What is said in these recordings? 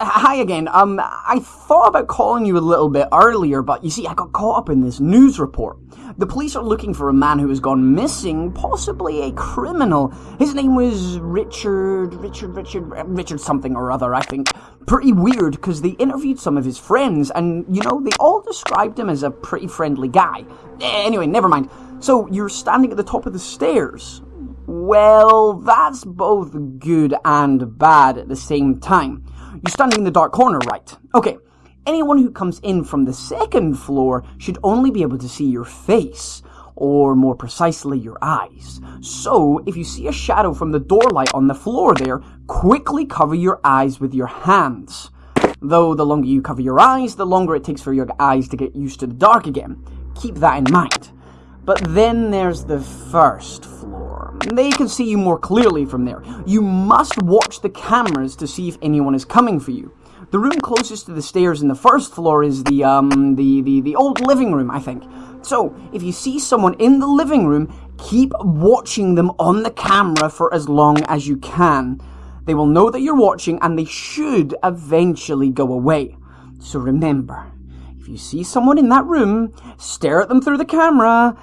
hi again. Um, I thought about calling you a little bit earlier, but you see, I got caught up in this news report. The police are looking for a man who has gone missing, possibly a criminal. His name was Richard, Richard, Richard, Richard something or other, I think. Pretty weird, because they interviewed some of his friends, and, you know, they all described him as a pretty friendly guy. Anyway, never mind. So, you're standing at the top of the stairs. Well, that's both good and bad at the same time. You're standing in the dark corner, right? Okay. Anyone who comes in from the second floor should only be able to see your face, or more precisely, your eyes. So, if you see a shadow from the door light on the floor there, quickly cover your eyes with your hands. Though the longer you cover your eyes, the longer it takes for your eyes to get used to the dark again. Keep that in mind. But then there's the first floor. They can see you more clearly from there. You must watch the cameras to see if anyone is coming for you. The room closest to the stairs in the first floor is the, um, the, the, the old living room, I think. So, if you see someone in the living room, keep watching them on the camera for as long as you can. They will know that you're watching and they should eventually go away. So remember, if you see someone in that room, stare at them through the camera,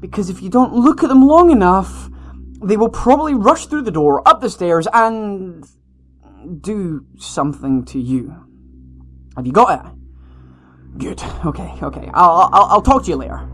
because if you don't look at them long enough, they will probably rush through the door, up the stairs, and do something to you. Have you got it? Good. Okay, okay. I'll, I'll, I'll talk to you later.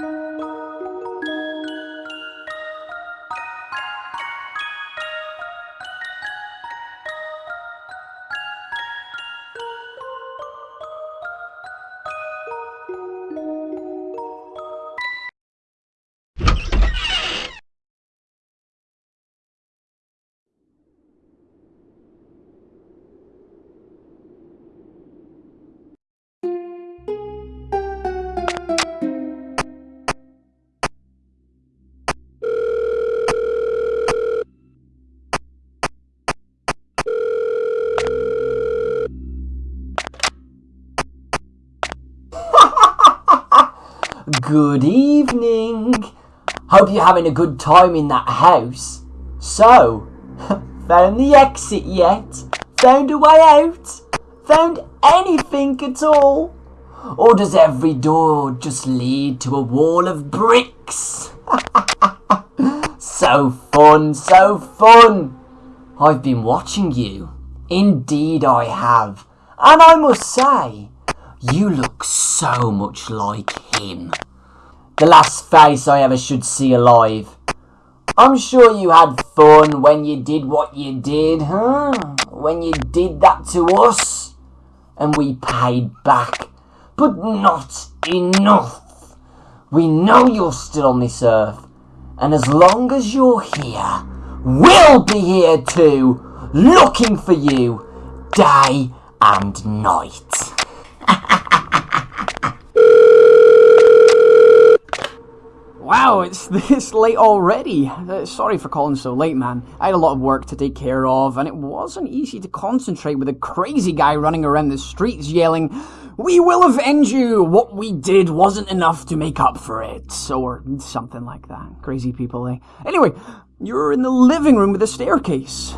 Música Good evening. Hope you're having a good time in that house. So, found the exit yet? Found a way out? Found anything at all? Or does every door just lead to a wall of bricks? so fun, so fun. I've been watching you. Indeed I have. And I must say, you look so much like him. The last face I ever should see alive. I'm sure you had fun when you did what you did, huh? When you did that to us. And we paid back. But not enough. We know you're still on this earth. And as long as you're here, we'll be here too, looking for you day and night. Wow, it's this late already. Uh, sorry for calling so late, man. I had a lot of work to take care of, and it wasn't easy to concentrate with a crazy guy running around the streets yelling, We will avenge you! What we did wasn't enough to make up for it. Or something like that. Crazy people, eh? Anyway, you're in the living room with a staircase.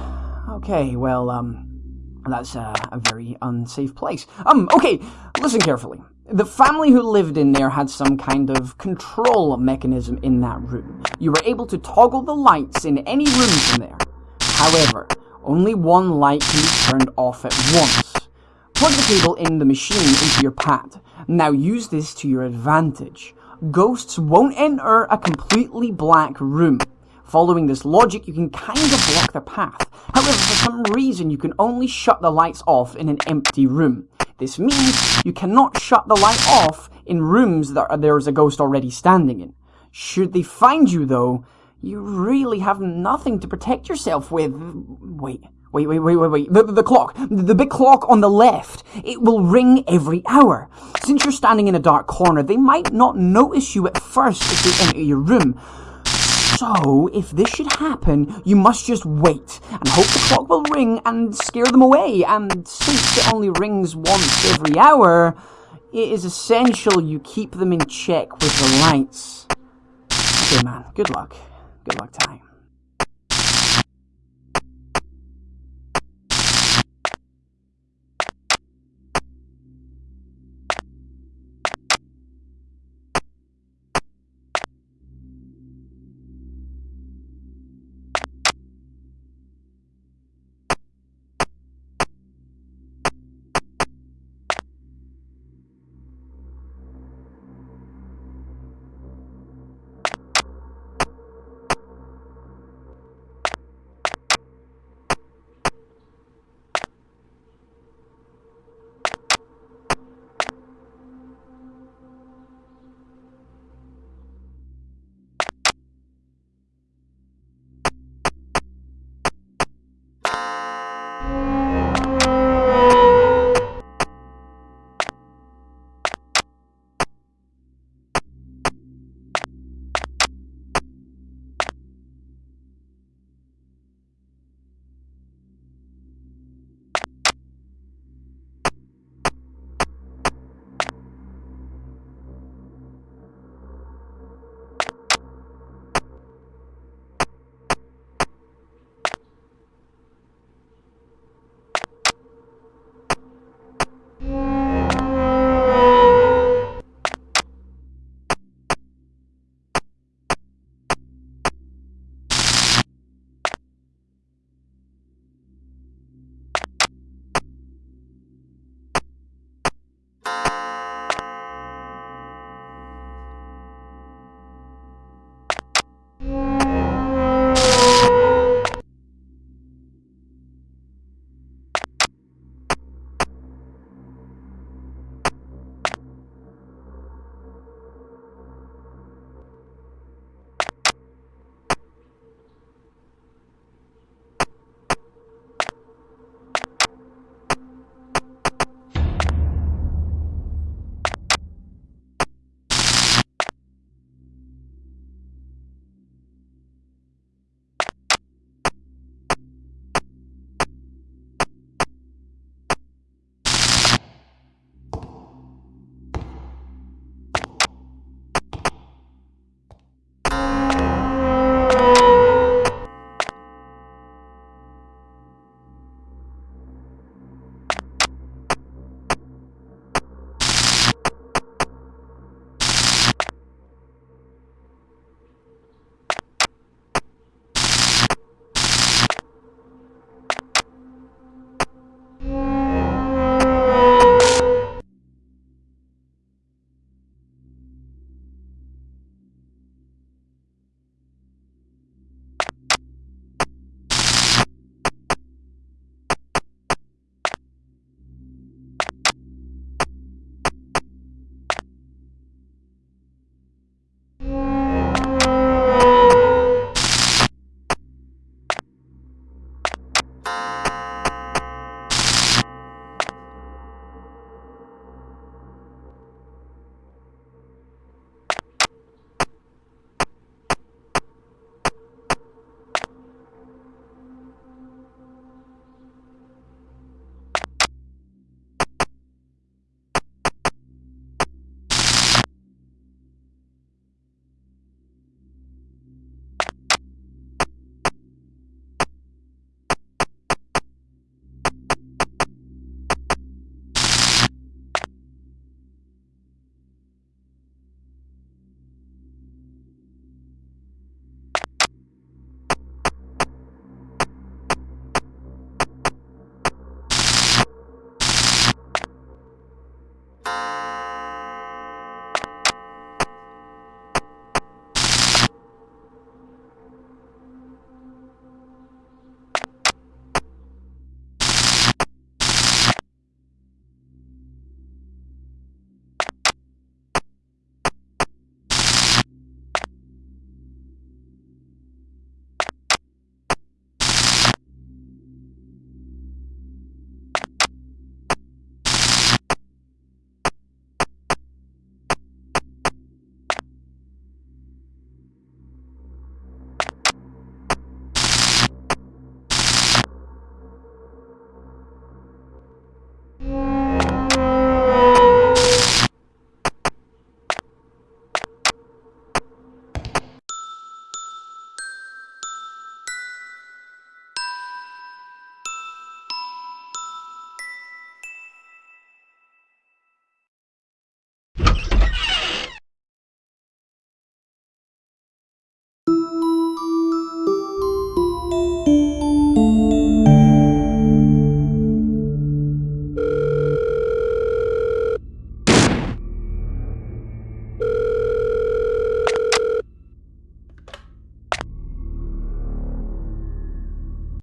Okay, well, um, that's a, a very unsafe place. Um, okay, listen carefully. The family who lived in there had some kind of control mechanism in that room. You were able to toggle the lights in any room from there. However, only one light can be turned off at once. Plug the cable in the machine into your pad. Now use this to your advantage. Ghosts won't enter a completely black room. Following this logic, you can kind of block the path. However, for some reason, you can only shut the lights off in an empty room. This means you cannot shut the light off in rooms that there is a ghost already standing in. Should they find you, though, you really have nothing to protect yourself with. Wait. Wait, wait, wait, wait, wait. The, the clock. The big clock on the left. It will ring every hour. Since you're standing in a dark corner, they might not notice you at first if they enter your room. So, if this should happen, you must just wait and hope the clock will ring and scare them away. And since it only rings once every hour, it is essential you keep them in check with the lights. Okay, man, good luck. Good luck time.